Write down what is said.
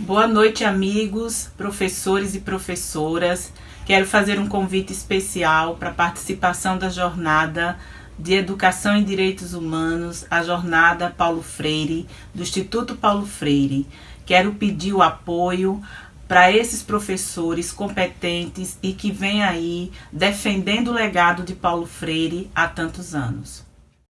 Boa noite, amigos, professores e professoras. Quero fazer um convite especial para a participação da jornada de Educação em Direitos Humanos, a jornada Paulo Freire, do Instituto Paulo Freire. Quero pedir o apoio para esses professores competentes e que vêm aí defendendo o legado de Paulo Freire há tantos anos.